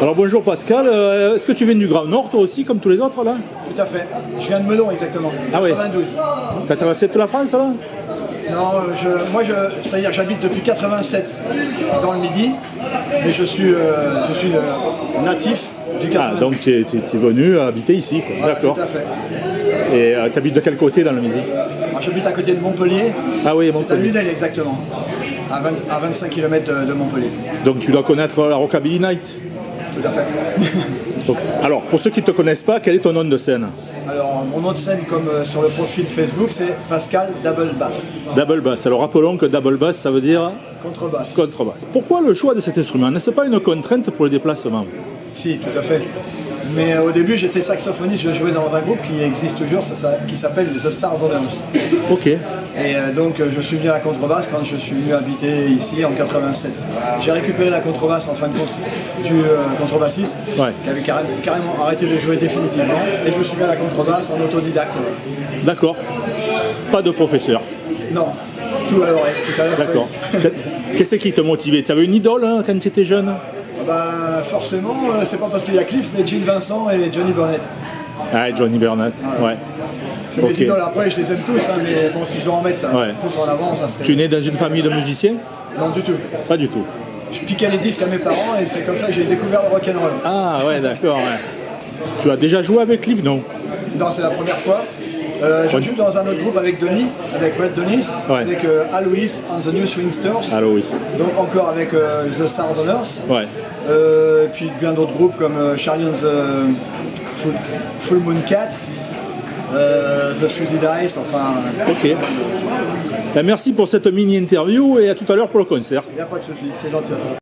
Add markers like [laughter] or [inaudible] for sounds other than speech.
Alors bonjour Pascal, Euh, est-ce que tu viens du Grand Nord toi aussi comme tous les autres là Tout à fait. Je viens de Melon exactement. Ah oui. 92. T'as traversé toute la France là Non, euh, je, moi, je, c'est-à-dire j'habite depuis 87 dans le Midi, mais je suis, euh, je suis euh, natif du 92. Ah donc tu es, es- venu habiter ici quoi. Voilà, D'accord. Tout à fait. Et tu habites de quel côté dans le Midi j'habite à côté de Montpellier. Ah oui, C'est à Montpellier. Lunel exactement. À, 20 à 25 km de Montpellier. Donc tu dois connaître la Rockabilly Night. Tout à fait. [laughs] Donc, alors pour ceux qui ne te connaissent pas, quel est ton nom de scène Alors, mon nom de scène, comme euh, sur le profil Facebook, c'est Pascal Double Bass. Double bass. Alors rappelons que double bass ça veut dire Contrebasse. contrebasse. Pourquoi le choix de cet instrument? N'est-ce pas une contrainte pour le déplacement? Si, tout à fait. Mais euh, au début, j'étais saxophoniste, je jouais dans un groupe qui existe toujours, ça, ça- qui s'appelle The Stars Earth. Ok. Et euh, donc, euh, je suis venu à la contrebasse quand je suis venu habiter ici en 87. J'ai récupéré la contrebasse en fin de compte du euh, contrebassiste Ouais. qui avait carré- carrément arrêté de jouer définitivement. Et je me suis mis à la contrebasse en autodidacte. D'accord. Pas de professeur. Non, tout à l'oreille, tout à l'heure. D'accord. Qu'est-ce qui te motivait? Tu avais une idole hein, quand tu étais jeune? Bah, forcément, euh, c'est pas parce qu'il y a Cliff, mais Gene Vincent et Johnny Burnett. Ah, Johnny Burnett. Ouais. C'est Ok. mes idoles. Après, je les aime tous, hein, mais bon, si je dois en mettre Ouais. un plus en avant, ça serait. Tu es né dans une famille de musiciens Non, du tout. Pas du tout. Je piquais les disques à mes parents et c'est comme ça que j'ai découvert le rock'n'roll. Ah ouais, d'accord. ouais. Tu as déjà joué avec Cliff, non? Non, c'est la première fois. Euh, je Ouais. joue dans un autre groupe avec Denis, avec Red Denis, Ouais. avec euh, Alois and the New Swingsters, Alors oui. donc encore avec euh, The Stars on Earth, Ouais. euh, puis bien d'autres groupes comme euh, Charlie and the Full, Full Moon Cat, euh, The Suicide Dice, enfin, Ok. Ben, merci pour cette mini interview et à tout à l'heure pour le concert. il n'y a pas de souci, c'est gentil à toi.